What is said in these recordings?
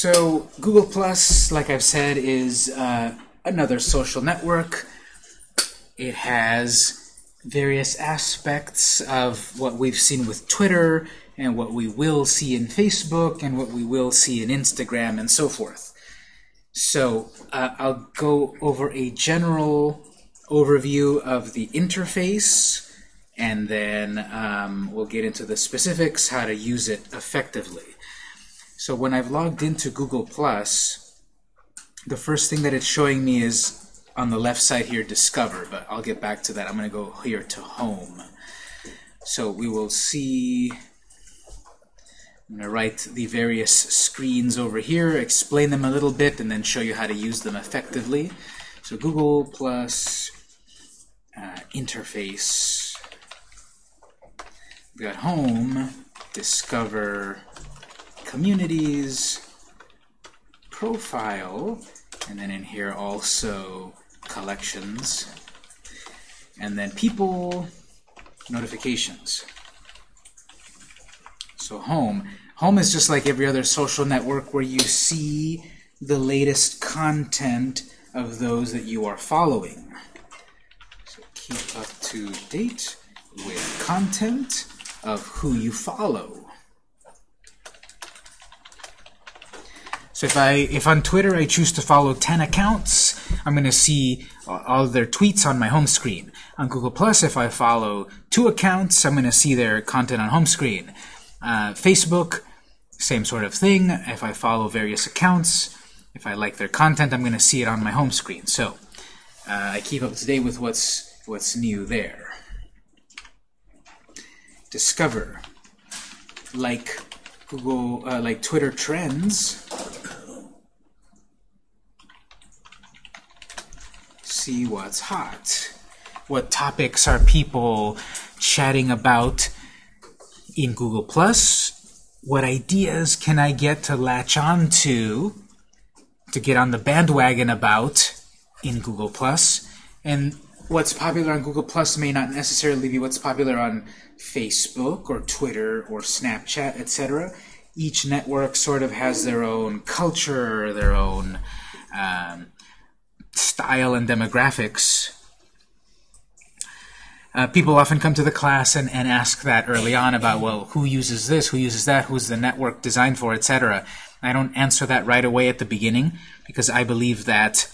So Google Plus, like I've said, is uh, another social network. It has various aspects of what we've seen with Twitter and what we will see in Facebook and what we will see in Instagram and so forth. So uh, I'll go over a general overview of the interface and then um, we'll get into the specifics, how to use it effectively. So when I've logged into Google+, Plus, the first thing that it's showing me is on the left side here, Discover, but I'll get back to that. I'm going to go here to Home. So we will see, I'm going to write the various screens over here, explain them a little bit, and then show you how to use them effectively. So Google Plus uh, interface we got home, discover communities, profile, and then in here also collections, and then people, notifications. So home. Home is just like every other social network where you see the latest content of those that you are following. So keep up to date with content of who you follow. So if I if on Twitter I choose to follow 10 accounts, I'm going to see all their tweets on my home screen. On Google Plus, if I follow two accounts, I'm going to see their content on home screen. Uh, Facebook, same sort of thing. If I follow various accounts, if I like their content, I'm going to see it on my home screen. So uh, I keep up to date with what's what's new there discover, like Google, uh, like Twitter Trends, see what's hot. What topics are people chatting about in Google+. Plus? What ideas can I get to latch on to, to get on the bandwagon about in Google+. Plus? And what's popular on Google Plus may not necessarily be what's popular on Facebook or Twitter or Snapchat, etc. Each network sort of has their own culture, their own um, style and demographics. Uh, people often come to the class and, and ask that early on about, well, who uses this, who uses that, who's the network designed for, etc. I don't answer that right away at the beginning because I believe that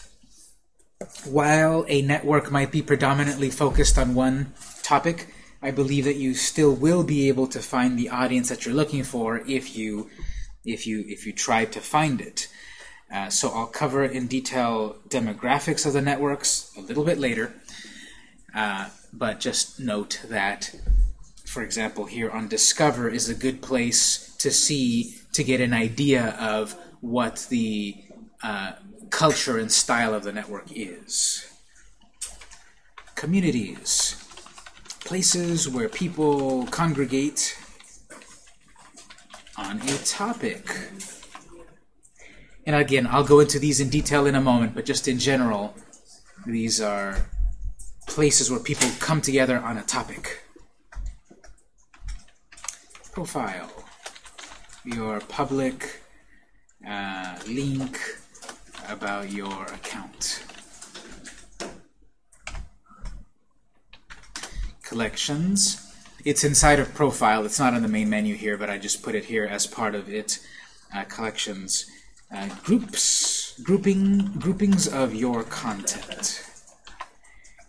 while a network might be predominantly focused on one topic, I believe that you still will be able to find the audience that you're looking for if you if you if you try to find it. Uh, so I'll cover in detail demographics of the networks a little bit later, uh, but just note that, for example, here on Discover is a good place to see to get an idea of what the uh, culture and style of the network is. Communities places where people congregate on a topic. And again, I'll go into these in detail in a moment, but just in general, these are places where people come together on a topic. Profile, your public uh, link about your account. collections. It's inside of profile. It's not in the main menu here, but I just put it here as part of it. Uh, collections. Uh, groups. Grouping. Groupings of your content.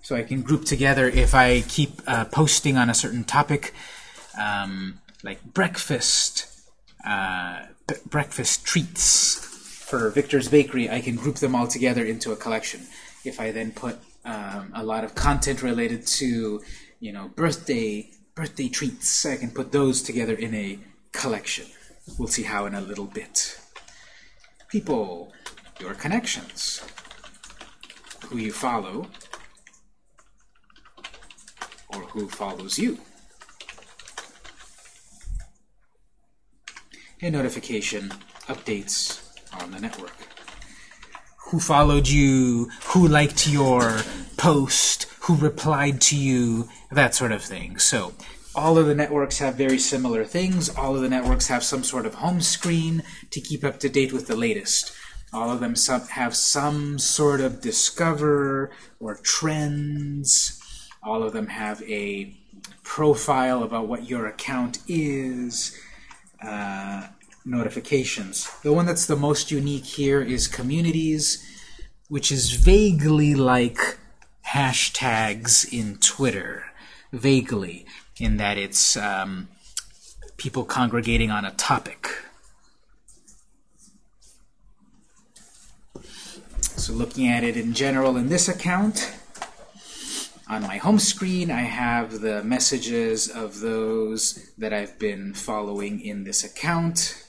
So I can group together if I keep uh, posting on a certain topic, um, like breakfast, uh, breakfast treats for Victor's Bakery, I can group them all together into a collection. If I then put um, a lot of content related to you know, birthday birthday treats. I can put those together in a collection. We'll see how in a little bit. People, your connections, who you follow, or who follows you. And notification updates on the network. Who followed you, who liked your post, who replied to you, that sort of thing. So all of the networks have very similar things. All of the networks have some sort of home screen to keep up to date with the latest. All of them some, have some sort of discover or trends. All of them have a profile about what your account is. Uh, notifications. The one that's the most unique here is communities, which is vaguely like hashtags in Twitter. Vaguely, in that it's um, people congregating on a topic. So looking at it in general in this account, on my home screen I have the messages of those that I've been following in this account.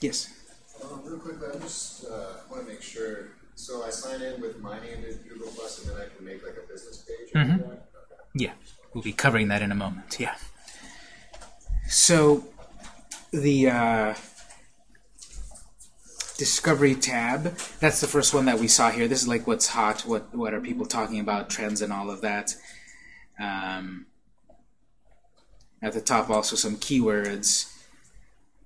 Yes? Um, real I just uh, want to make sure. So I sign in with my name Google Plus, and then I can make like a business page. Mhm. Okay. Yeah, we'll be covering that in a moment. Yeah. So the uh, discovery tab, that's the first one that we saw here. This is like what's hot, what what are people talking about, trends and all of that. Um, at the top also some keywords,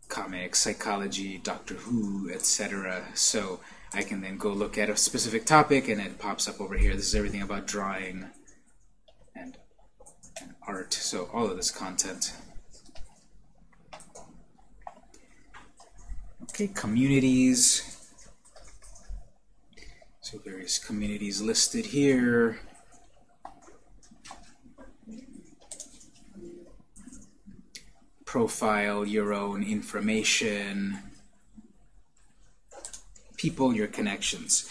comics, psychology, Doctor Who, etc. So I can then go look at a specific topic and it pops up over here. This is everything about drawing and and art, so all of this content. Okay, communities. So various communities listed here. Profile your own information. People, your connections.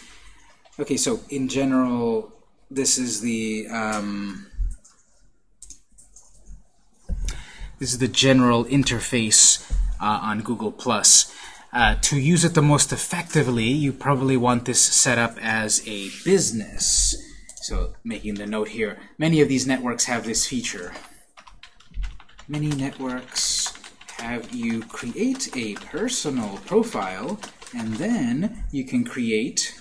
Okay, so in general, this is the um, This is the general interface uh, on Google+. Uh, to use it the most effectively, you probably want this set up as a business. So making the note here, many of these networks have this feature. Many networks have you create a personal profile, and then you can create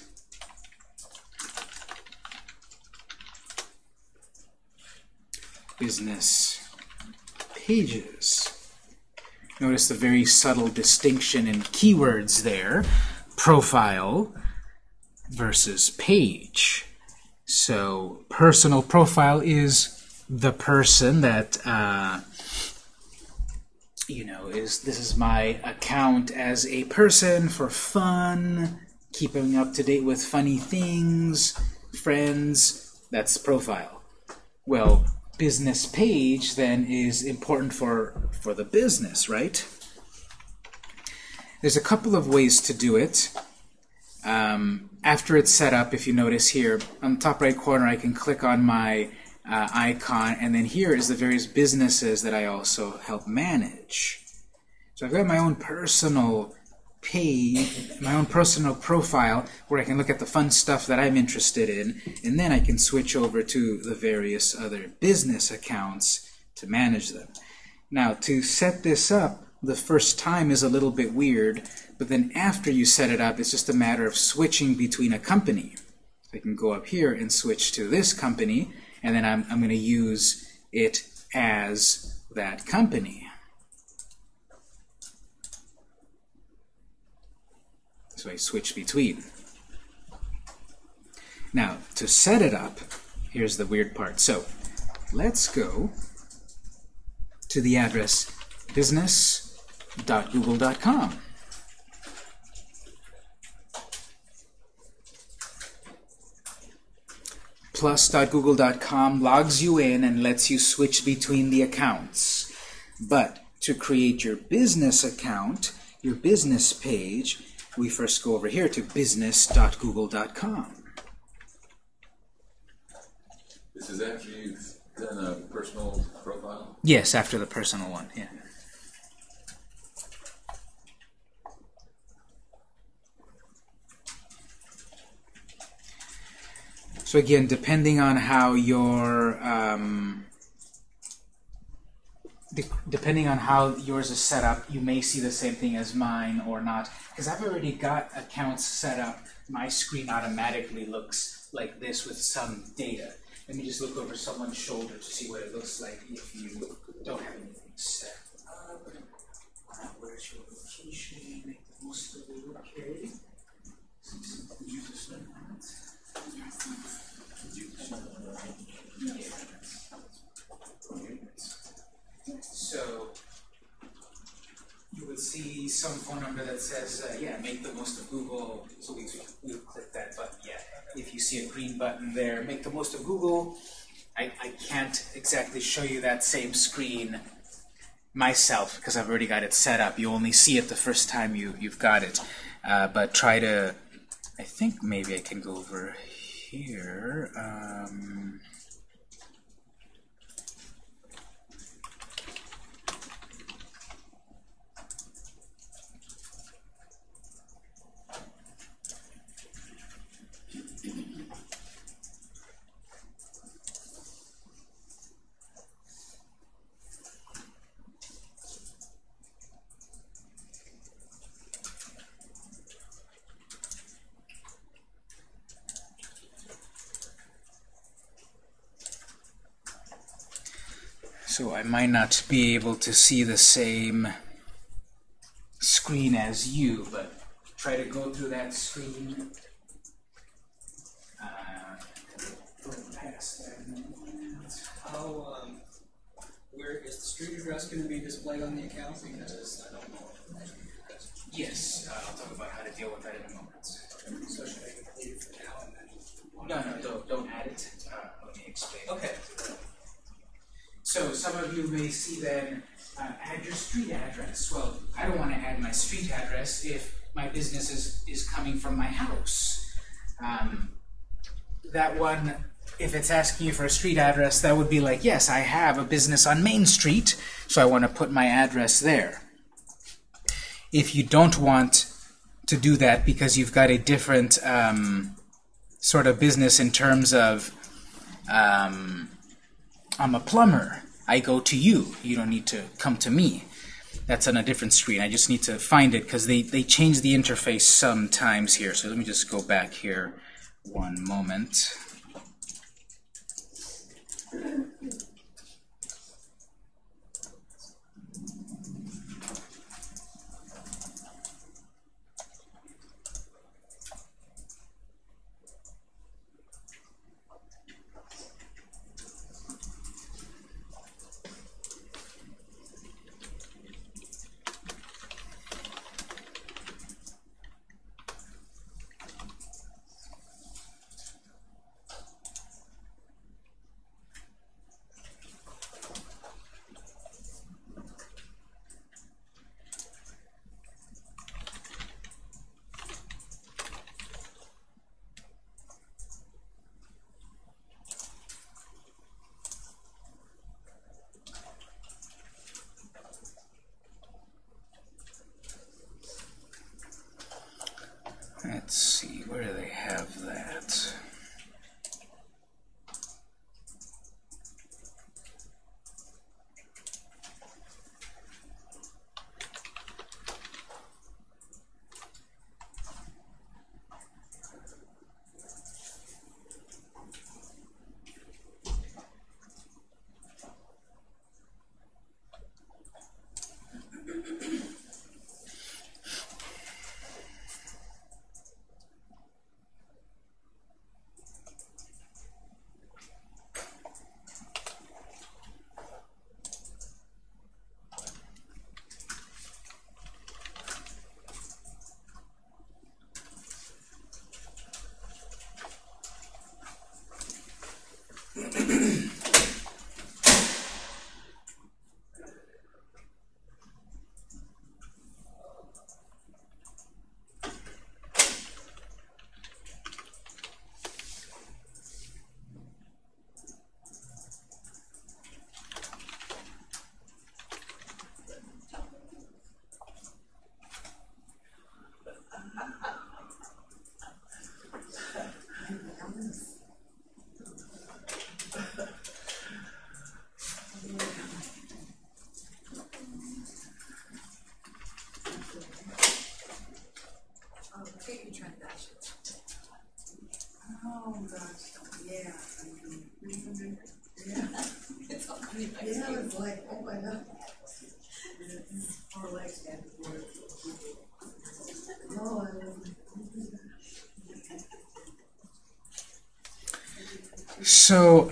business pages. Notice the very subtle distinction in keywords there. Profile versus page. So personal profile is the person that uh, you know is this is my account as a person for fun, keeping up to date with funny things, friends. That's profile. Well, business page then is important for for the business, right? There's a couple of ways to do it. Um, after it's set up, if you notice here, on the top right corner, I can click on my uh, icon, and then here is the various businesses that I also help manage. So I've got my own personal page, my own personal profile, where I can look at the fun stuff that I'm interested in, and then I can switch over to the various other business accounts to manage them. Now, to set this up, the first time is a little bit weird, but then after you set it up, it's just a matter of switching between a company. I can go up here and switch to this company, and then I'm, I'm going to use it as that company. So I switch between. Now, to set it up, here's the weird part. So, let's go to the address business.google.com. Plus.google.com logs you in and lets you switch between the accounts. But to create your business account, your business page, we first go over here to business.google.com. This is after you've done a personal profile? Yes, after the personal one, yeah. Again, depending on how your um, de- depending on how yours is set up, you may see the same thing as mine or not. Because I've already got accounts set up. My screen automatically looks like this with some data. Let me just look over someone's shoulder to see what it looks like if you don't have anything set up. Uh, where's your location? Make the most of it. Okay. So you would see some phone number that says, uh, yeah, make the most of Google. So we we click that button. Yeah. If you see a green button there, make the most of Google. I, I can't exactly show you that same screen myself because I've already got it set up. You only see it the first time you, you've got it. Uh, but try to, I think maybe I can go over here. Um, So I might not be able to see the same screen as you, but try to go through that screen. Uh, go past that. How, um, where is the street address gonna be displayed on the account? Because I don't know. Yes, uh, I'll talk about how to deal with that in a moment. So should I complete it for now and then? No, no, don't, don't add it. Uh, let me explain. Okay. So some of you may see then, uh, add your street address. Well, I don't want to add my street address if my business is, is coming from my house. Um, that one, if it's asking you for a street address, that would be like, yes, I have a business on Main Street, so I want to put my address there. If you don't want to do that because you've got a different um, sort of business in terms of um, I'm a plumber. I go to you. You don't need to come to me. That's on a different screen. I just need to find it because they, they change the interface sometimes here. So let me just go back here one moment. Thank you.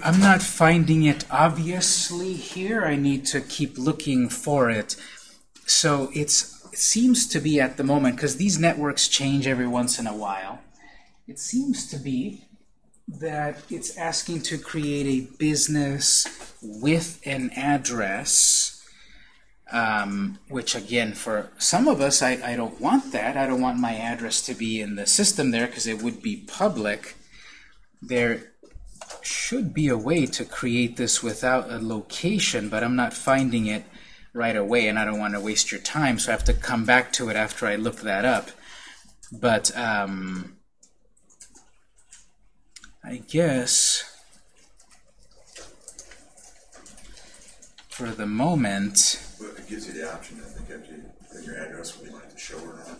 I'm not finding it obviously here. I need to keep looking for it. So it's it seems to be at the moment because these networks change every once in a while. It seems to be that it's asking to create a business with an address, um, which again, for some of us, I, I don't want that. I don't want my address to be in the system there because it would be public. There should be a way to create this without a location, but I'm not finding it right away, and I don't want to waste your time, so I have to come back to it after I look that up. But um, I guess for the moment, But it gives you the option, I think, after you, that your address, you want it to show or not.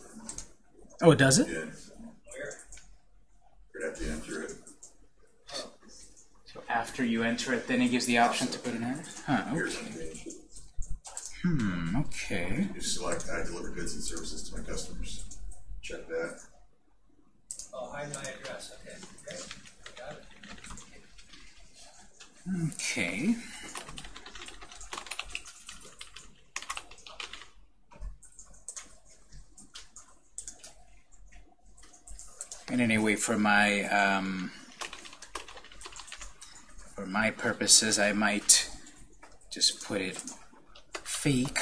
oh, it does it? Yeah, Where? you'd have to enter it. So after you enter it, then it gives the option to put an address? Huh, Here's okay. Hmm, okay. You select, I deliver goods and services to my customers. Check that. Oh, hide my address, okay, great, got it. Okay. And anyway, for my um, for my purposes, I might just put it fake.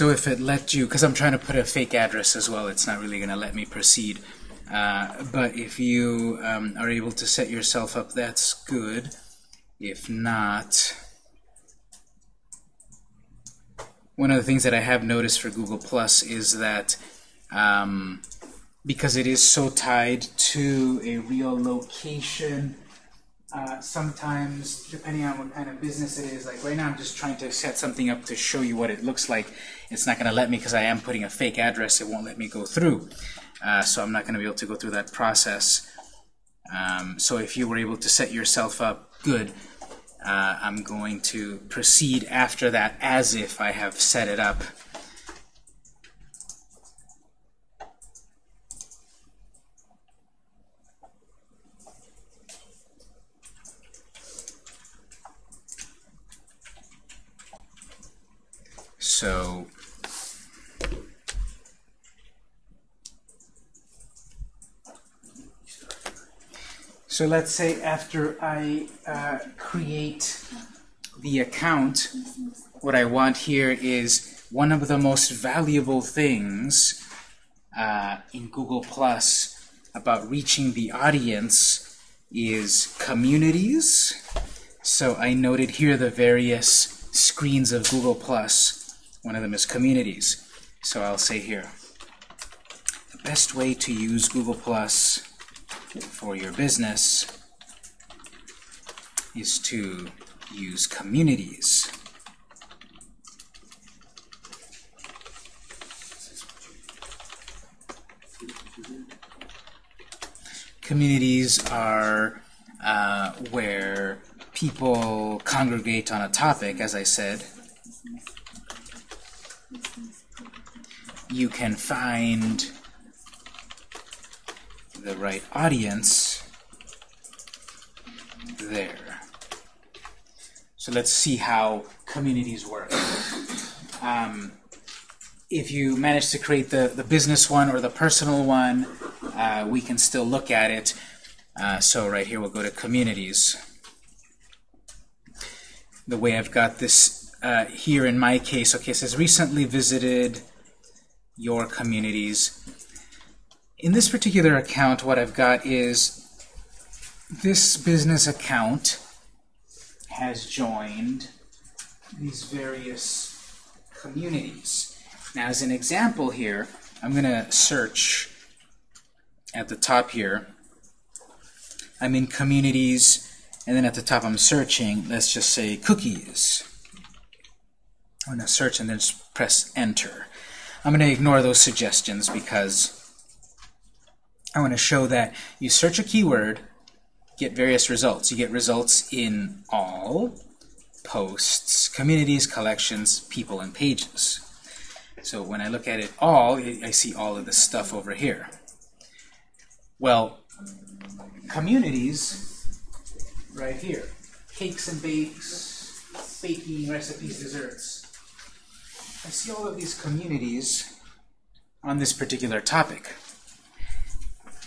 So if it let you, because I'm trying to put a fake address as well, it's not really going to let me proceed. Uh, but if you um, are able to set yourself up, that's good. If not, one of the things that I have noticed for Google Plus is that um, because it is so tied to a real location, sometimes, depending on what kind of business it is, like right now I'm just trying to set something up to show you what it looks like. It's not going to let me because I am putting a fake address. It won't let me go through. Uh, so I'm not going to be able to go through that process. Um, so if you were able to set yourself up good, uh, I'm going to proceed after that as if I have set it up. So So let's say after I uh, create the account, what I want here is one of the most valuable things uh, in Google Plus about reaching the audience is communities. So I noted here the various screens of Google Plus. One of them is communities. So I'll say here, the best way to use Google Plus for your business is to use communities. Communities are uh, where people congregate on a topic, as I said. You can find the right audience there. So let's see how communities work. Um, if you manage to create the, the business one or the personal one, uh, we can still look at it. Uh, so right here we'll go to communities. The way I've got this uh, here in my case, okay, says recently visited your communities in this particular account, what I've got is this business account has joined these various communities. Now, as an example here, I'm going to search at the top here. I'm in communities, and then at the top I'm searching, let's just say cookies. I'm going to search and then press enter. I'm going to ignore those suggestions because I want to show that you search a keyword, get various results. You get results in all, posts, communities, collections, people, and pages. So when I look at it all, I see all of this stuff over here. Well, communities, right here. Cakes and bakes, baking, recipes, desserts. I see all of these communities on this particular topic.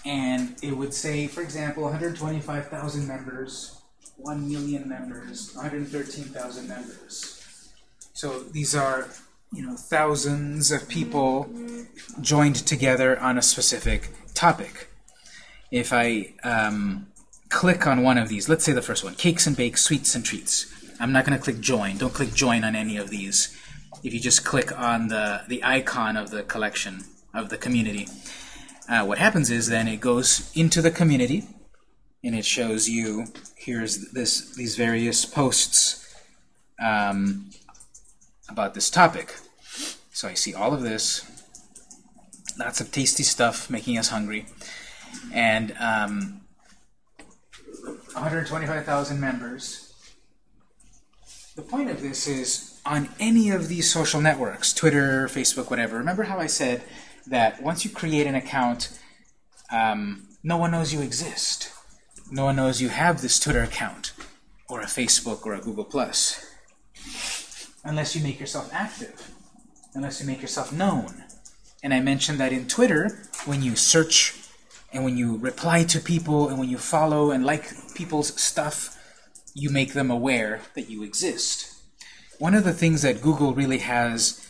And it would say, for example, 125,000 members, 1 million members, 113,000 members. So these are, you know, thousands of people joined together on a specific topic. If I um, click on one of these, let's say the first one, cakes and bakes, sweets and treats. I'm not going to click join. Don't click join on any of these. If you just click on the, the icon of the collection, of the community, uh, what happens is then it goes into the community and it shows you here's this these various posts um, about this topic. So I see all of this, lots of tasty stuff making us hungry, and um, 125,000 members. The point of this is on any of these social networks, Twitter, Facebook, whatever. Remember how I said that once you create an account, um, no one knows you exist. No one knows you have this Twitter account, or a Facebook, or a Google+. Plus, Unless you make yourself active. Unless you make yourself known. And I mentioned that in Twitter, when you search and when you reply to people and when you follow and like people's stuff, you make them aware that you exist. One of the things that Google really has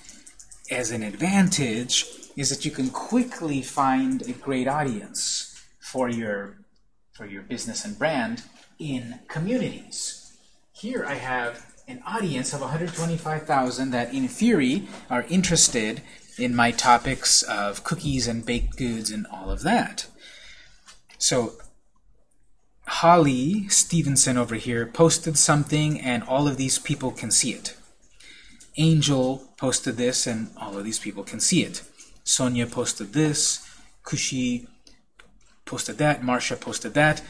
as an advantage is that you can quickly find a great audience for your for your business and brand in communities. Here I have an audience of 125,000 that in theory are interested in my topics of cookies and baked goods and all of that. So Holly Stevenson over here posted something and all of these people can see it. Angel posted this and all of these people can see it. Sonia posted this, Kushi posted that, Marsha posted that.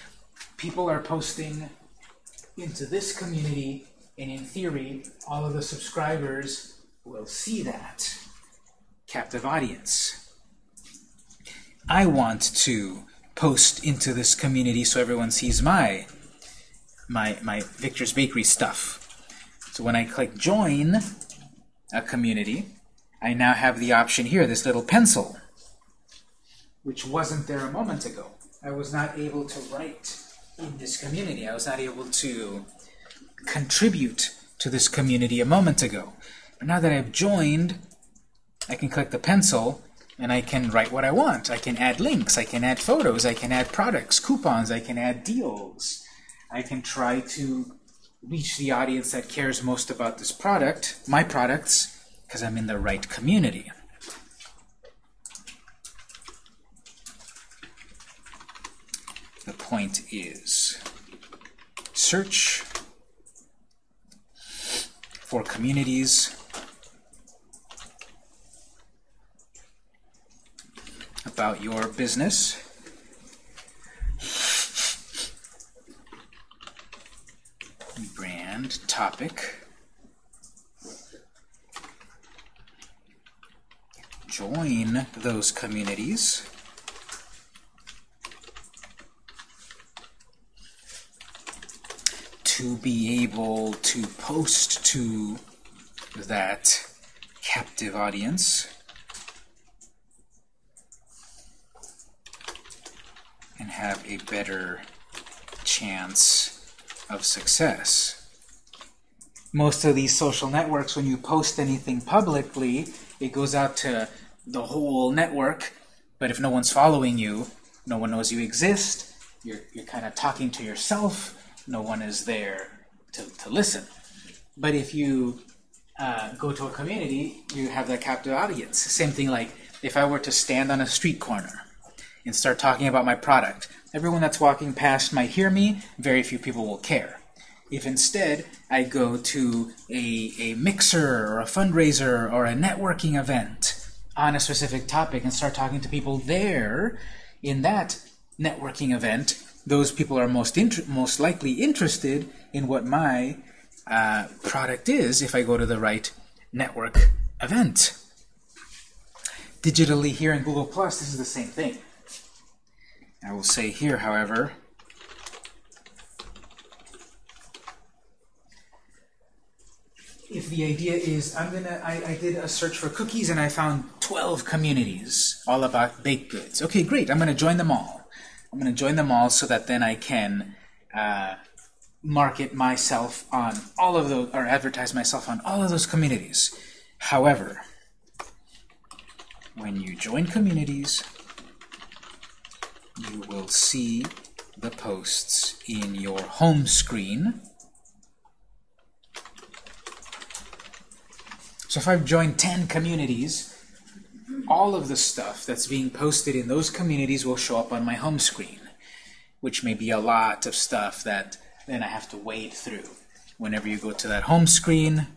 People are posting into this community, and in theory, all of the subscribers will see that. Captive audience. I want to post into this community so everyone sees my my my Victor's Bakery stuff. So when I click join a community, I now have the option here, this little pencil, which wasn't there a moment ago. I was not able to write in this community. I was not able to contribute to this community a moment ago. But now that I've joined, I can click the pencil and I can write what I want. I can add links, I can add photos, I can add products, coupons, I can add deals. I can try to reach the audience that cares most about this product, my products, because I'm in the right community. The point is search for communities about your business. Brand, topic. Join those communities. To be able to post to that captive audience. and have a better chance of success. Most of these social networks, when you post anything publicly, it goes out to the whole network, But if no one's following you, no one knows you exist, you're, you're kind of talking to yourself, no one is there to, to listen. But if you uh, go to a community, you have that captive audience. Same thing like if I were to stand on a street corner and start talking about my product, everyone that's walking past might hear me, very few people will care. If instead I go to a, a mixer or a fundraiser or a networking event on a specific topic and start talking to people there in that networking event, those people are most most likely interested in what my uh, product is if I go to the right network event. Digitally here in Google Plus, this is the same thing. I will say here, however, if the idea is I'm gonna I, I did a search for cookies and I found 12 communities all about baked goods. Okay, great. I'm gonna join them all. I'm gonna join them all so that then I can uh, market myself on all of those or advertise myself on all of those communities. However, when you join communities, you will see the posts in your home screen. So if I've joined 10 communities, all of the stuff that's being posted in those communities will show up on my home screen, which may be a lot of stuff that then I have to wade through. Whenever you go to that home screen,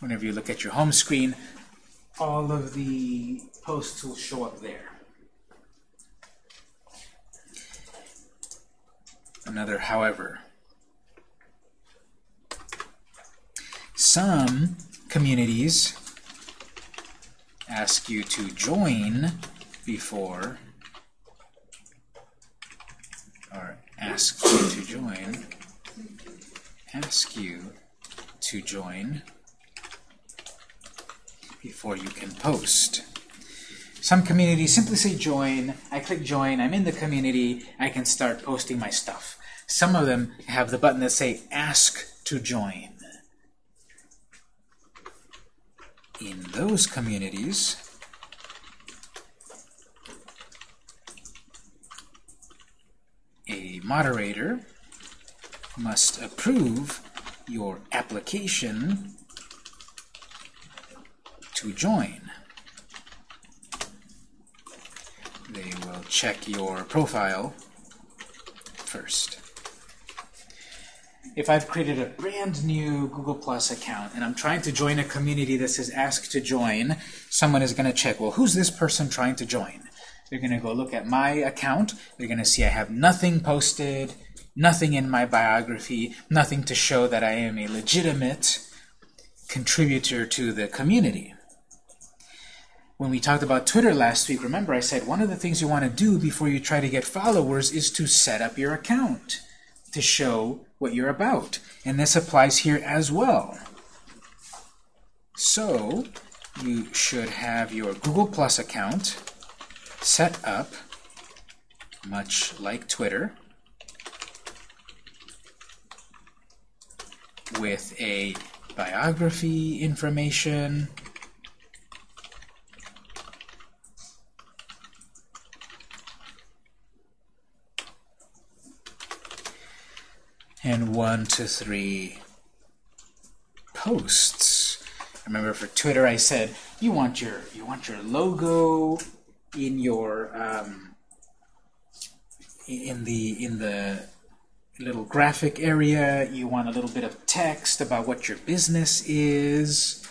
whenever you look at your home screen, all of the posts will show up there. Another however. Some communities ask you to join before or ask you to join ask you to join before you can post. Some communities simply say join, I click join, I'm in the community, I can start posting my stuff. Some of them have the button that say ask to join. In those communities, a moderator must approve your application to join. They will check your profile first. If I've created a brand new Google Plus account and I'm trying to join a community that says ask to join, someone is going to check, well, who's this person trying to join? They're going to go look at my account. They're going to see I have nothing posted, nothing in my biography, nothing to show that I am a legitimate contributor to the community. When we talked about Twitter last week, remember I said one of the things you want to do before you try to get followers is to set up your account to show what you're about. And this applies here as well. So, you should have your Google Plus account set up, much like Twitter, with a biography information, and one to three posts. Remember for Twitter I said you want your you want your logo in your um, in the in the little graphic area. You want a little bit of text about what your business is,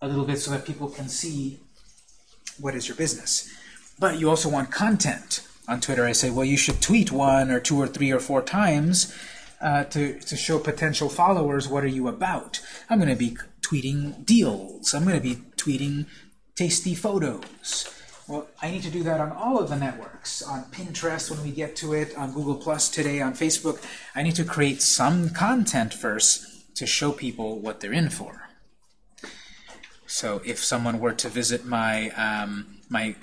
a little bit so that people can see what is your business. But you also want content. On Twitter, I say, well, you should tweet one or two or three or four times uh, to, to show potential followers what are you about. I'm going to be tweeting deals. I'm going to be tweeting tasty photos. Well, I need to do that on all of the networks. On Pinterest when we get to it, on Google Plus today, on Facebook. I need to create some content first to show people what they're in for. So if someone were to visit my um, my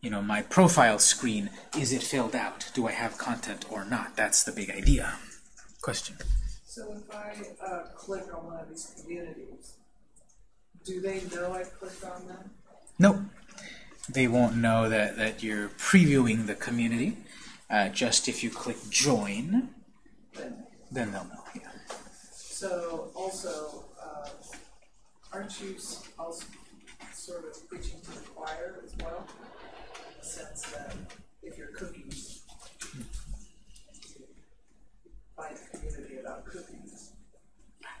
you know my profile screen, is it filled out? Do I have content or not? That's the big idea. Question. So if I uh, click on one of these communities, do they know I clicked on them? Nope. They won't know that, that you're previewing the community. Uh, just if you click join, Then, then they'll know. Yeah. so also, uh, aren't you also sort of preaching to the choir as well? Sense that if you're cooking, you find a community about cookies.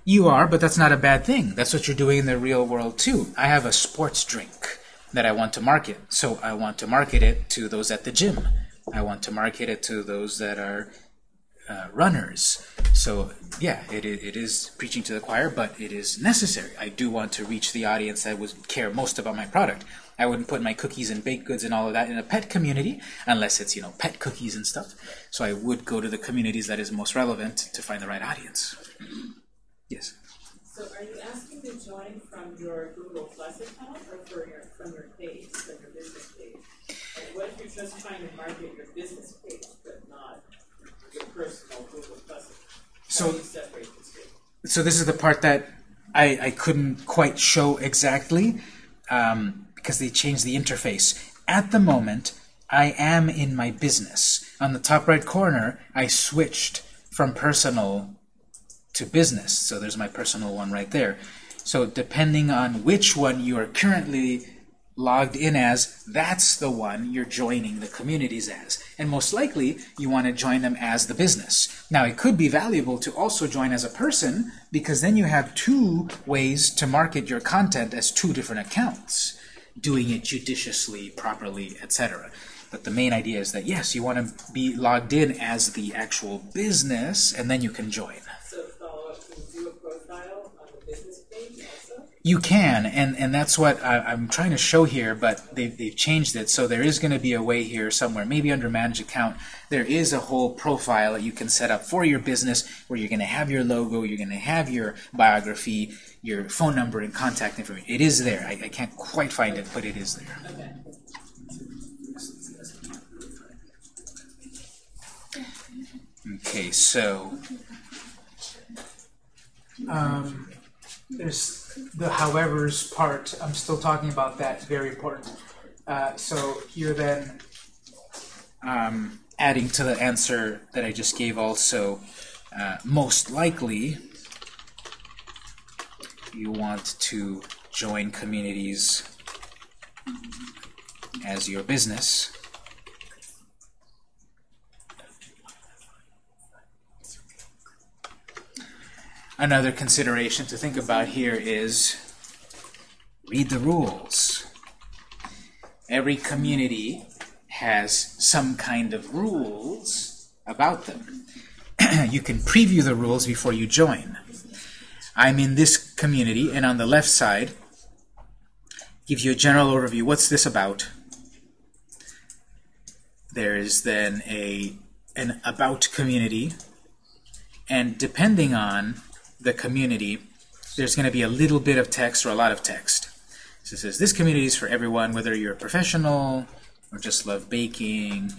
You are, but that's not a bad thing. That's what you're doing in the real world too. I have a sports drink that I want to market, so I want to market it to those at the gym. I want to market it to those that are uh, runners. So yeah, it, it is preaching to the choir, but it is necessary. I do want to reach the audience that would care most about my product. I wouldn't put my cookies and baked goods and all of that in a pet community unless it's you know pet cookies and stuff. So I would go to the communities that is most relevant to find the right audience. Yes. So are you asking to join from your Google Plus account or for your, from your page, from your business page? Like what if you're just trying to market your business page, but not your personal Google Plus account? How So- do you separate the two? so this is the part that I, I couldn't quite show exactly um, because they changed the interface. At the moment, I am in my business. On the top right corner, I switched from personal to business. So there's my personal one right there. So depending on which one you are currently logged in as, that's the one you're joining the communities as. And most likely, you want to join them as the business. Now, it could be valuable to also join as a person, because then you have two ways to market your content as two different accounts, doing it judiciously, properly, etc. But the main idea is that, yes, you want to be logged in as the actual business, and then you can join. So follow up, you do a profile on the business page? You can, and, and that's what I, I'm trying to show here, but they've, they've changed it. So there is going to be a way here somewhere, maybe under Manage Account, there is a whole profile that you can set up for your business where you're going to have your logo, you're going to have your biography, your phone number, and contact information. It is there. I, I can't quite find it, but it is there. Okay. Okay, so um, there's the however's part. I'm still talking about that. Very important. Uh, so here then, um, adding to the answer that I just gave, also uh, most likely you want to join communities as your business. Another consideration to think about here is read the rules. Every community has some kind of rules about them. you can preview the rules before you join. I'm in this community, and on the left side, gives you a general overview. What's this about? There's then a an about community, and depending on the community, there's going to be a little bit of text or a lot of text. So it says this community is for everyone, whether you're a professional or just love baking.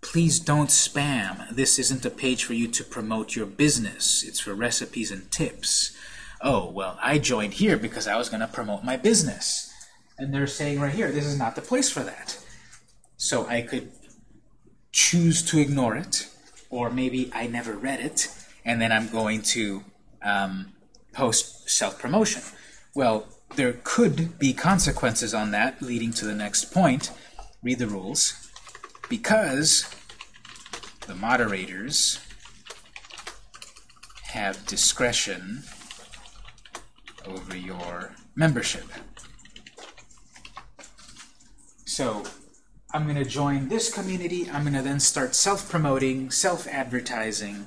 Please don't spam. This isn't a page for you to promote your business. It's for recipes and tips. Oh, well, I joined here because I was going to promote my business. And they're saying right here, this is not the place for that. So I could choose to ignore it, or maybe I never read it, and then I'm going to um, post self-promotion. Well, there could be consequences on that, leading to the next point. Read the rules. Because the moderators have discretion over your membership. So I'm going to join this community. I'm going to then start self-promoting, self-advertising.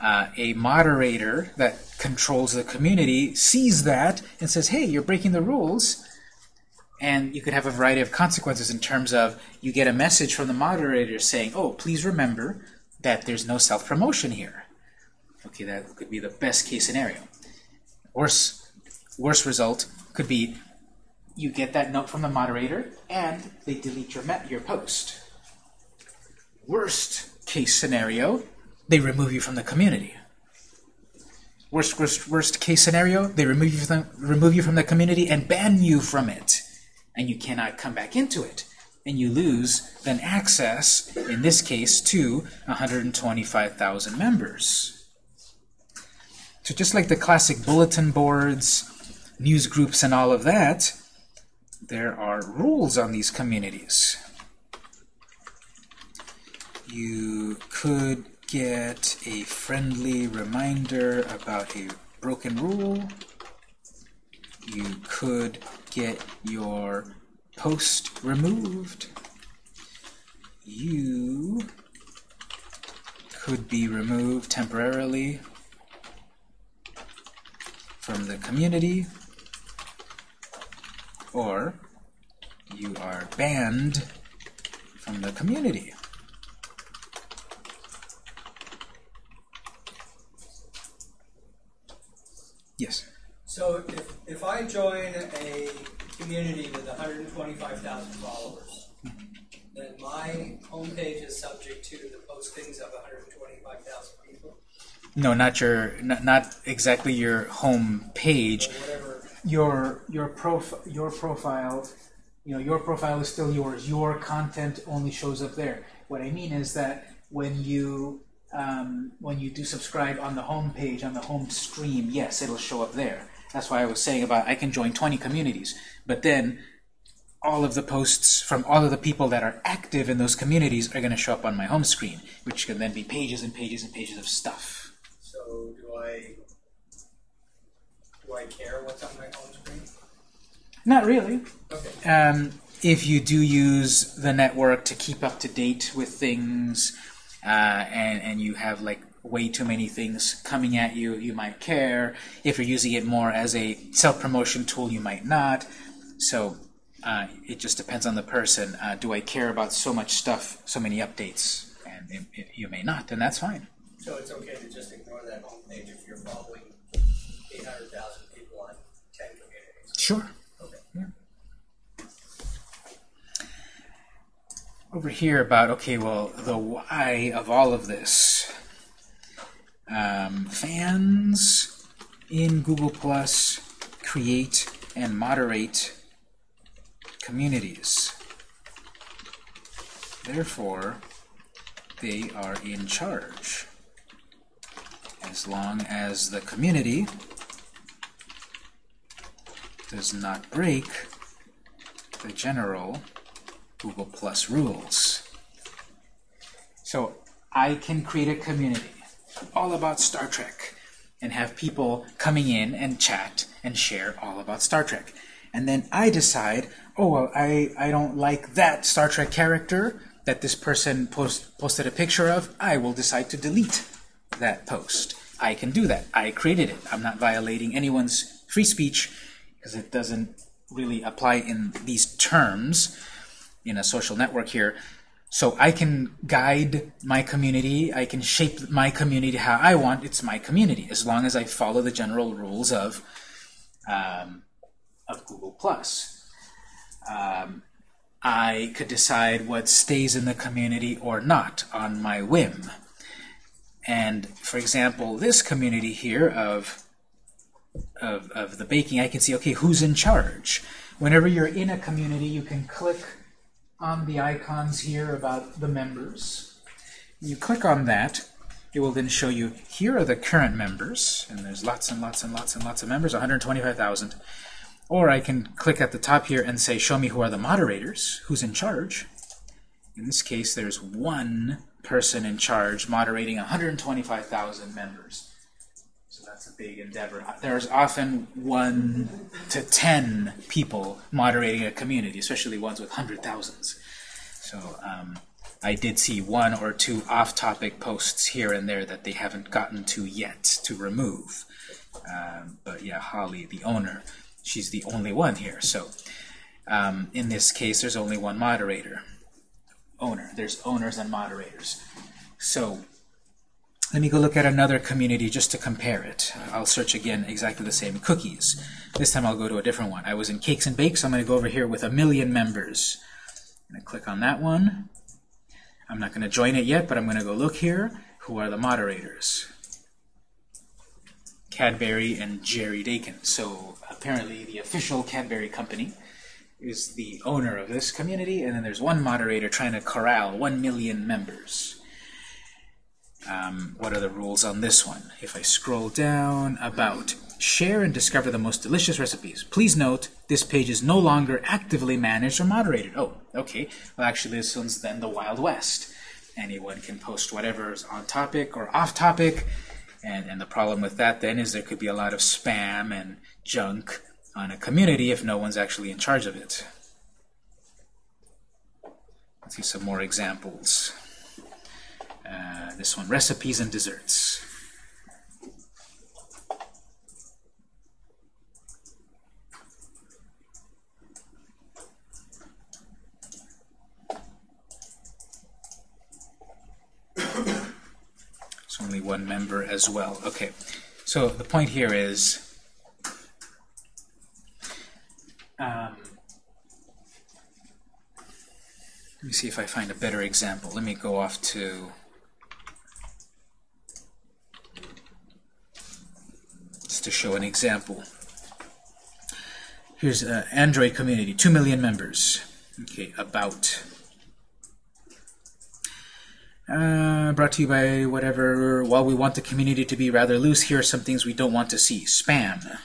Uh, a moderator that controls the community sees that and says, hey, you're breaking the rules. And you could have a variety of consequences in terms of you get a message from the moderator saying, oh, please remember that there's no self-promotion here. Okay, that could be the best case scenario. Worse, worse result could be you get that note from the moderator and they delete your your post. Worst case scenario, they remove you from the community. Worst, worst, worst case scenario, they remove you from remove you from the community and ban you from it, and you cannot come back into it, and you lose then access, in this case, to 125,000 members. So just like the classic bulletin boards, news groups, and all of that, there are rules on these communities. You could get a friendly reminder about a broken rule. You could get your post removed. You could be removed temporarily from the community, or you are banned from the community. Yes. So if, if I join a community with hundred and twenty-five thousand followers, then my homepage is subject to the postings of hundred and twenty-five thousand people, No, not your, not, not exactly your home page. whatever. Your your prof your profile, you know, your profile is still yours. Your content only shows up there. What I mean is that when you um, when you do subscribe on the home page on the home stream, yes, it'll show up there. That's why I was saying about I can join 20 communities, but then all of the posts from all of the people that are active in those communities are going to show up on my home screen, which can then be pages and pages and pages of stuff. So do I, do I care what's on my home screen? Not really. Okay. Um, if you do use the network to keep up to date with things, uh, and and you have like way too many things coming at you, you might care. If you're using it more as a self-promotion tool, you might not. So uh, it just depends on the person. Uh, do I care about so much stuff, so many updates? And it, it, you may not, and that's fine. So it's okay to just ignore that homepage if you're following eight hundred thousand people on ten communities? Sure. Over here about okay well the why of all of this. Um, fans in Google Plus create and moderate communities. Therefore they are in charge. As long as the community does not break the general Google Plus rules. So I can create a community all about Star Trek and have people coming in and chat and share all about Star Trek. And then I decide, oh, well, I, I don't like that Star Trek character that this person post, posted a picture of. I will decide to delete that post. I can do that. I created it. I'm not violating anyone's free speech because it doesn't really apply in these terms in a social network here. So I can guide my community, I can shape my community how I want. It's my community, as long as I follow the general rules of um, of Google Plus. Um, I could decide what stays in the community or not on my whim. And for example, this community here of of, of the baking, I can see, okay, who's in charge? Whenever you're in a community, you can click on the icons here about the members. You click on that, it will then show you here are the current members, and there's lots and lots and lots and lots of members, 125,000. Or I can click at the top here and say, show me who are the moderators, who's in charge. In this case, there's one person in charge moderating 125,000 members. A big endeavor. There's often one to ten people moderating a community, especially ones with hundred thousands. So um, I did see one or two off-topic posts here and there that they haven't gotten to yet to remove. Um, but yeah, Holly, the owner, she's the only one here. So um, in this case, there's only one moderator. Owner. There's owners and moderators. So let me go look at another community just to compare it. I'll search again exactly the same. Cookies. This time I'll go to a different one. I was in Cakes and Bakes. I'm going to go over here with a million members. I'm going to click on that one. I'm not going to join it yet, but I'm going to go look here. Who are the moderators? Cadbury and Jerry Dakin. So apparently the official Cadbury company is the owner of this community, and then there's one moderator trying to corral one million members. Um, what are the rules on this one? If I scroll down, about share and discover the most delicious recipes. Please note this page is no longer actively managed or moderated. Oh, okay. Well, actually, this one's then the Wild West. Anyone can post whatever's on topic or off topic, and, and the problem with that then is there could be a lot of spam and junk on a community if no one's actually in charge of it. Let's see some more examples. Uh, this one, recipes and desserts. It's only one member as well. Okay, so the point here is um, let me see if I find a better example. Let me go off to to show an example. Here's uh, Android community, 2 million members. Okay, about. Uh, brought to you by whatever. While we want the community to be rather loose, here are some things we don't want to see. Spam.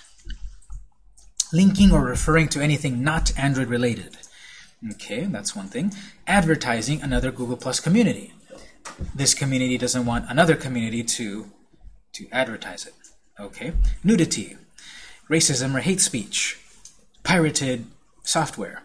Linking or referring to anything not Android related. Okay, that's one thing. Advertising another Google Plus community. This community doesn't want another community to, to advertise it. Okay. Nudity. Racism or hate speech. Pirated software.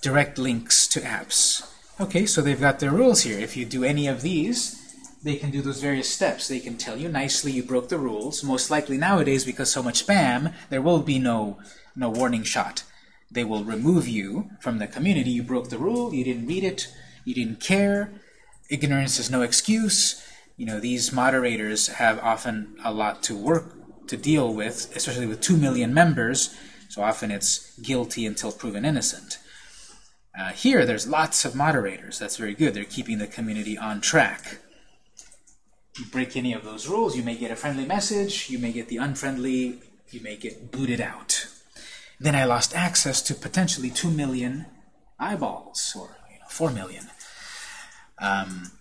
Direct links to apps. Okay, so they've got their rules here. If you do any of these, they can do those various steps. They can tell you nicely you broke the rules. Most likely nowadays, because so much spam, there will be no, no warning shot. They will remove you from the community. You broke the rule, you didn't read it, you didn't care. Ignorance is no excuse. You know, these moderators have often a lot to work to deal with, especially with 2 million members, so often it's guilty until proven innocent. Uh, here, there's lots of moderators. That's very good. They're keeping the community on track. You break any of those rules, you may get a friendly message, you may get the unfriendly, you may get booted out. Then I lost access to potentially 2 million eyeballs, or you know, 4 million. Um,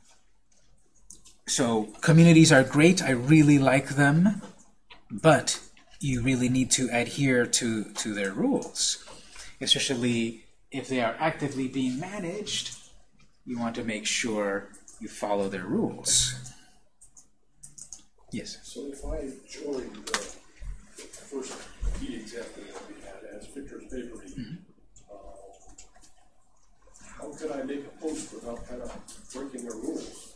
so communities are great. I really like them, but you really need to adhere to, to their rules, especially if they are actively being managed, you want to make sure you follow their rules. Yes? So if I join the first key example that we had as Victor's Bakery, uh, how could I make a post without kind of breaking the rules?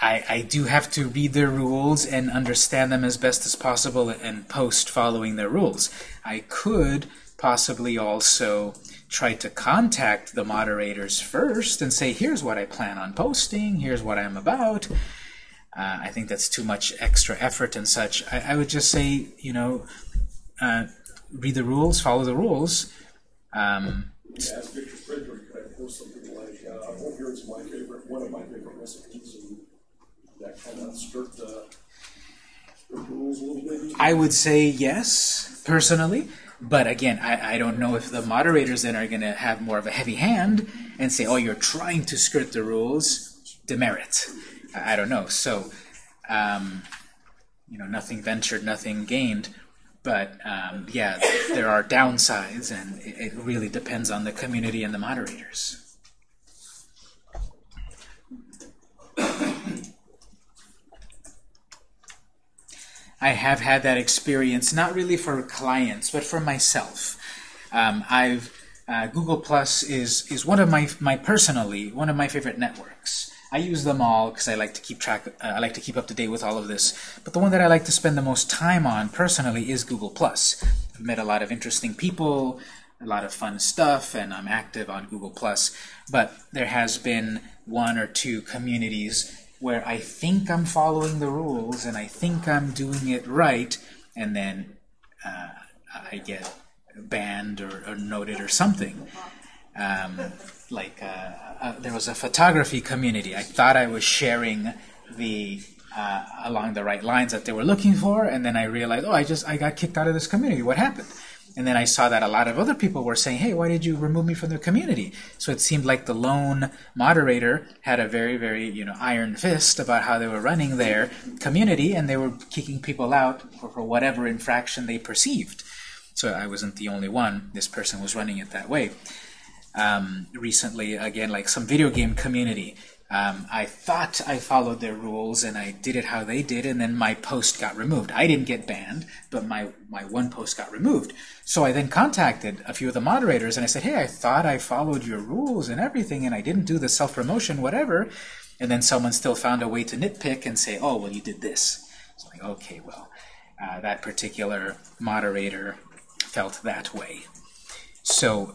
I, I do have to read their rules and understand them as best as possible and post following their rules. I could possibly also try to contact the moderators first and say, here's what I plan on posting, here's what I'm about. Uh, I think that's too much extra effort and such. I, I would just say, you know, uh, read the rules, follow the rules. Um, Victor's Bakery, could I post something like, uh, oh, here's my favorite, one of my favorite recipes, kind of skirt the, the rules a little bit? I would say yes, personally. But again, I, I don't know if the moderators then are going to have more of a heavy hand and say, oh, you're trying to skirt the rules, demerit. I, I don't know. So, um, you know, nothing ventured, nothing gained. But um, yeah, there are downsides, and it, it really depends on the community and the moderators. I have had that experience, not really for clients, but for myself. Um, I've uh, Google Plus is is one of my my personally one of my favorite networks. I use them all because I like to keep track. Uh, I like to keep up to date with all of this. But the one that I like to spend the most time on personally is Google Plus. I've met a lot of interesting people, a lot of fun stuff, and I'm active on Google Plus. But there has been one or two communities where I think I'm following the rules and I think I'm doing it right, and then uh, I get banned or, or noted or something. Um, like uh, uh, there was a photography community. I thought I was sharing the uh, along the right lines that they were looking for, and then I realized, oh, I just I got kicked out of this community. What happened? And then I saw that a lot of other people were saying, hey, why did you remove me from the community? So it seemed like the lone moderator had a very, very, you know, iron fist about how they were running their community, and they were kicking people out for, for whatever infraction they perceived. So I wasn't the only one. This person was running it that way. Um, recently, again, like some video game community, um, I thought I followed their rules and I did it how they did, and then my post got removed. I didn't get banned, but my, my one post got removed. So I then contacted a few of the moderators and I said, hey, I thought I followed your rules and everything, and I didn't do the self-promotion, whatever. And then someone still found a way to nitpick and say, oh, well, you did this. So like, okay, well, uh, that particular moderator felt that way. So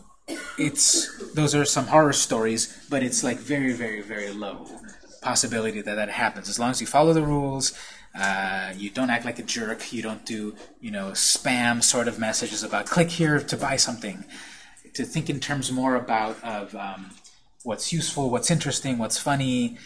it's those are some horror stories, but it's like very, very, very low possibility that that happens. As long as you follow the rules, uh, you don't act like a jerk, you don't do, you know, spam sort of messages about click here to buy something. To think in terms more about of um, what's useful, what's interesting, what's funny,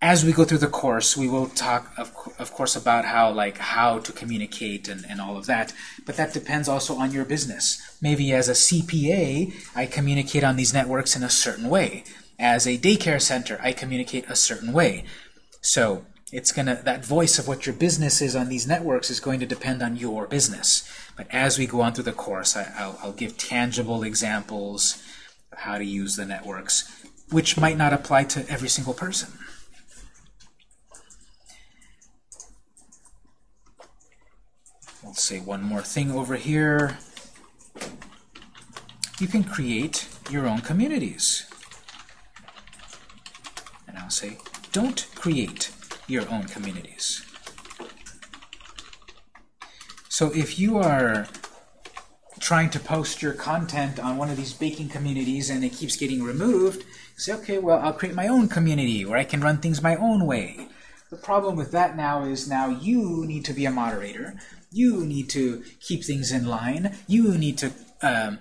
as we go through the course, we will talk, of, of course, about how like how to communicate and, and all of that. But that depends also on your business. Maybe as a CPA, I communicate on these networks in a certain way. As a daycare center, I communicate a certain way. So it's gonna that voice of what your business is on these networks is going to depend on your business. But as we go on through the course, I, I'll, I'll give tangible examples of how to use the networks, which might not apply to every single person. We'll say one more thing over here. You can create your own communities. And I'll say, don't create your own communities. So if you are trying to post your content on one of these baking communities and it keeps getting removed, say, okay, well, I'll create my own community where I can run things my own way. The problem with that now is now you need to be a moderator. You need to keep things in line. You need to um,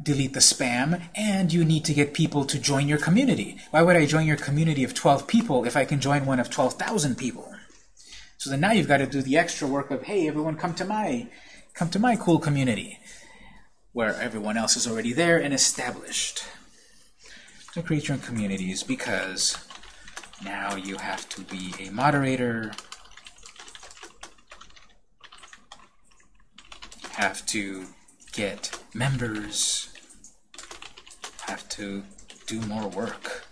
delete the spam, and you need to get people to join your community. Why would I join your community of 12 people if I can join one of 12,000 people? So then now you've got to do the extra work of, hey, everyone come to my, come to my cool community, where everyone else is already there and established. To create your own communities because now you have to be a moderator, have to get members, have to do more work.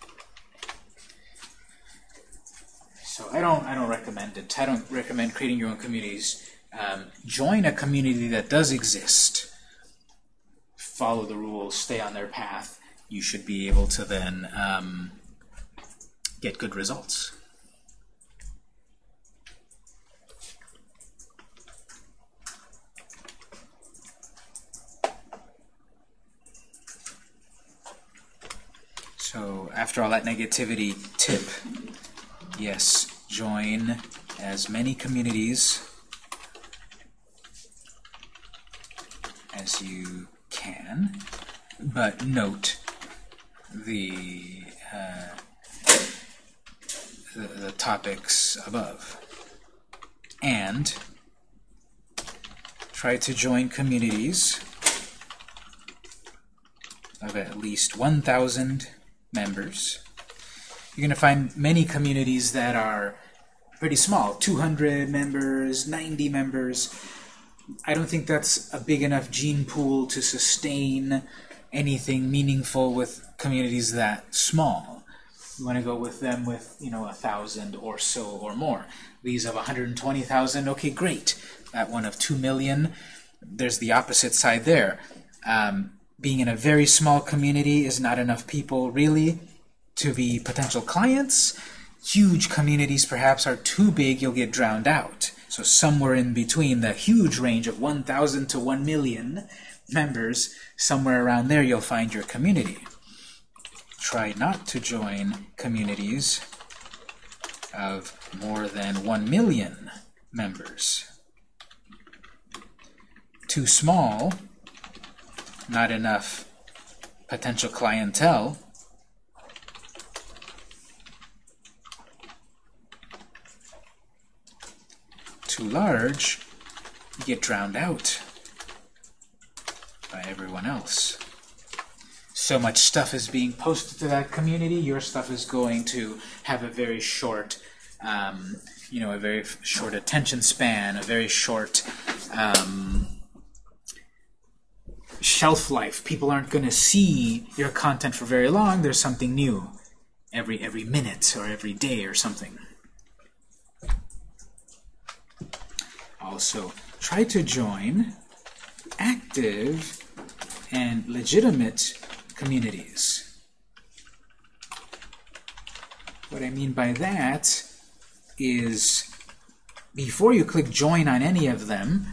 So I don't I don't recommend it. I don't recommend creating your own communities. Um, join a community that does exist. Follow the rules, stay on their path. You should be able to then um, get good results. So after all that negativity, tip, yes, join as many communities as you can, but note the, uh, the, the topics above. And try to join communities of at least 1,000 members. You're going to find many communities that are pretty small, 200 members, 90 members. I don't think that's a big enough gene pool to sustain anything meaningful with communities that small. You want to go with them with, you know, a thousand or so or more. These of 120,000, okay, great. That one of 2 million, there's the opposite side there. Um, being in a very small community is not enough people, really, to be potential clients. Huge communities perhaps are too big, you'll get drowned out. So somewhere in between the huge range of 1,000 to 1 million members, somewhere around there you'll find your community. Try not to join communities of more than 1 million members. Too small, not enough potential clientele. Too large, you get drowned out by everyone else. So much stuff is being posted to that community, your stuff is going to have a very short, um, you know, a very short attention span, a very short um, shelf life. People aren't going to see your content for very long. There's something new every every minute or every day or something. Also, try to join active and legitimate communities. What I mean by that is before you click join on any of them,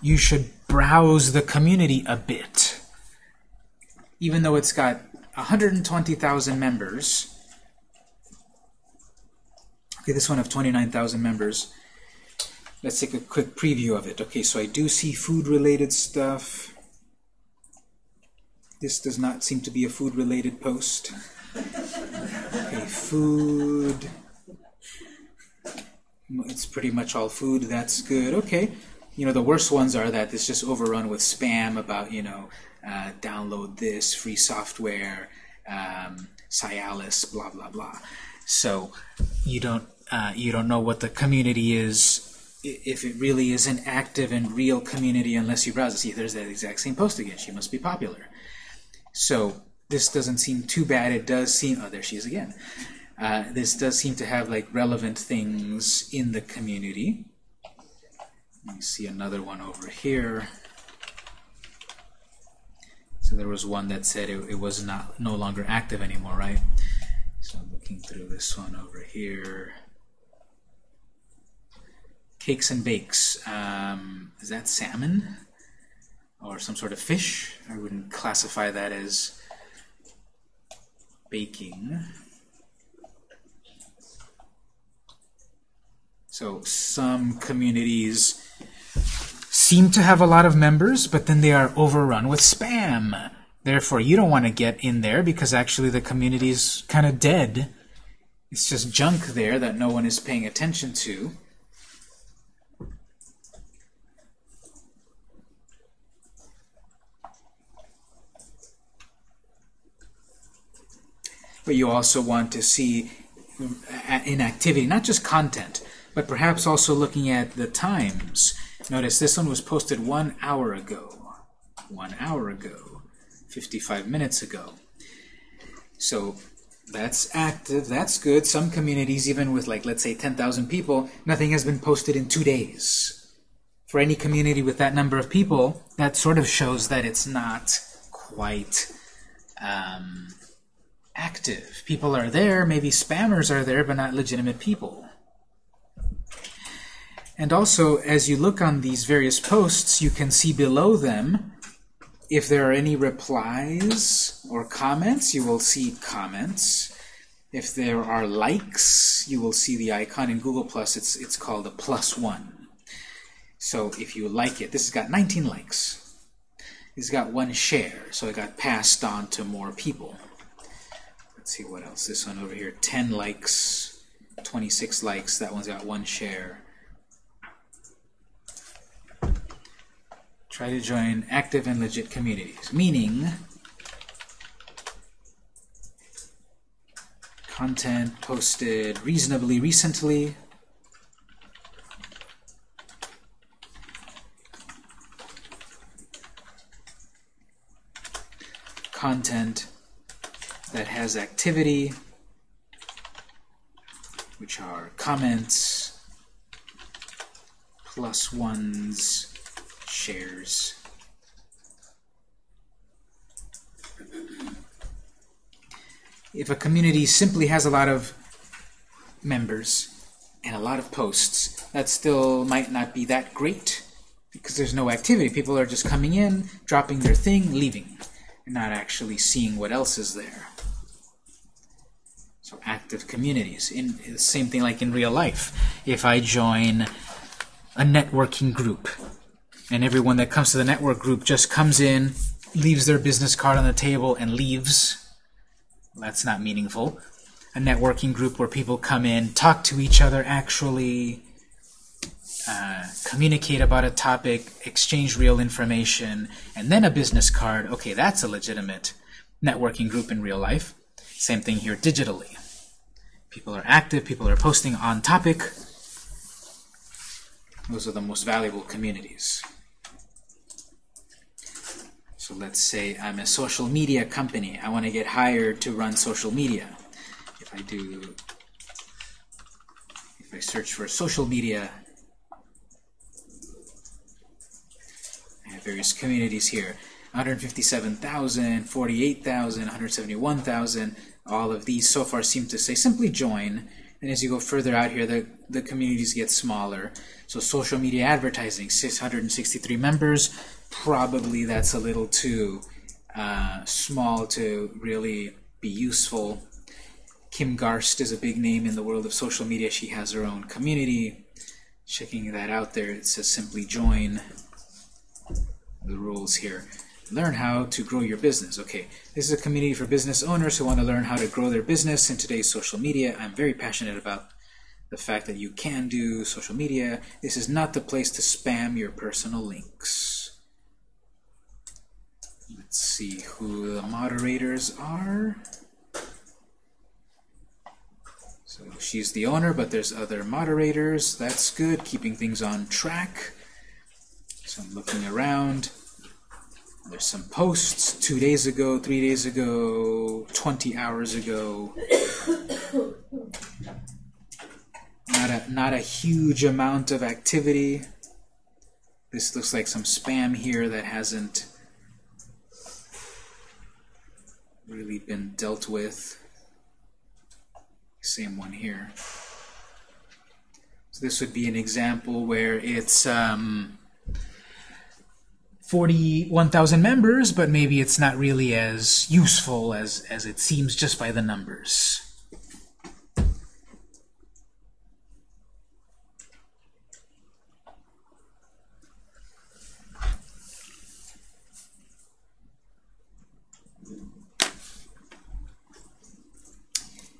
you should browse the community a bit. Even though it's got 120,000 members, okay, this one of 29,000 members. Let's take a quick preview of it. Okay, so I do see food-related stuff. This does not seem to be a food-related post. Okay, food. It's pretty much all food. That's good. Okay. You know, the worst ones are that it's just overrun with spam about, you know, uh, download this, free software, um, Cialis, blah, blah, blah. So you don't, uh, you don't know what the community is if it really is an active and real community unless you browse it. See, there's that exact same post again. She must be popular. So this doesn't seem too bad. It does seem, oh, there she is again. Uh, this does seem to have like relevant things in the community. Let me see another one over here. So there was one that said it, it was not no longer active anymore, right? So I'm looking through this one over here. Cakes and bakes. Um, is that salmon? Or some sort of fish? I wouldn't classify that as baking. So some communities seem to have a lot of members, but then they are overrun with spam. Therefore, you don't want to get in there because actually the community is kind of dead. It's just junk there that no one is paying attention to. But you also want to see uh, inactivity, not just content, but perhaps also looking at the times. Notice this one was posted one hour ago. One hour ago. 55 minutes ago. So that's active, that's good. Some communities, even with like, let's say 10,000 people, nothing has been posted in two days. For any community with that number of people, that sort of shows that it's not quite um, active. People are there, maybe spammers are there, but not legitimate people. And also, as you look on these various posts, you can see below them if there are any replies or comments, you will see comments. If there are likes, you will see the icon in Google Plus. It's it's called a plus one. So if you like it, this has got 19 likes. It's got one share, so it got passed on to more people. Let's see what else. This one over here, 10 likes, 26 likes. That one's got one share. Try to join active and legit communities, meaning content posted reasonably recently. Content that has activity, which are comments, plus ones, shares. If a community simply has a lot of members and a lot of posts, that still might not be that great because there's no activity. People are just coming in, dropping their thing, leaving, and not actually seeing what else is there. Active communities. In same thing like in real life. If I join a networking group and everyone that comes to the network group just comes in, leaves their business card on the table, and leaves. That's not meaningful. A networking group where people come in, talk to each other, actually uh, communicate about a topic, exchange real information, and then a business card, okay, that's a legitimate networking group in real life. Same thing here digitally. People are active, people are posting on topic. Those are the most valuable communities. So let's say I'm a social media company. I want to get hired to run social media. If I do, if I search for social media, I have various communities here. 157,000, 48,000, 171,000. All of these so far seem to say simply join. And as you go further out here, the, the communities get smaller. So social media advertising, 663 members. Probably that's a little too uh, small to really be useful. Kim Garst is a big name in the world of social media. She has her own community. Checking that out there, it says simply join the rules here. Learn how to grow your business. Okay, this is a community for business owners who want to learn how to grow their business in today's social media. I'm very passionate about the fact that you can do social media. This is not the place to spam your personal links. Let's see who the moderators are. So she's the owner, but there's other moderators. That's good, keeping things on track. So I'm looking around. There's some posts two days ago, three days ago, 20 hours ago. Not a, not a huge amount of activity. This looks like some spam here that hasn't really been dealt with. Same one here. So this would be an example where it's um, 41,000 members, but maybe it's not really as useful as, as it seems just by the numbers.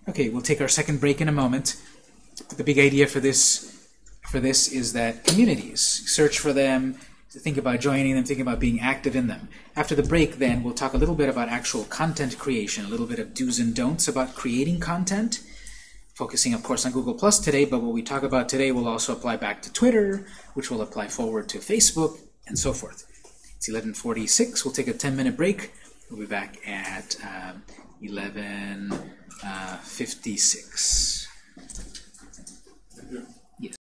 Okay, we'll take our second break in a moment. The big idea for this for this is that communities, search for them, think about joining them, think about being active in them. After the break, then, we'll talk a little bit about actual content creation, a little bit of do's and don'ts about creating content, focusing, of course, on Google Plus today, but what we talk about today will also apply back to Twitter, which will apply forward to Facebook, and so forth. It's 11.46. We'll take a 10-minute break. We'll be back at um, 11.56.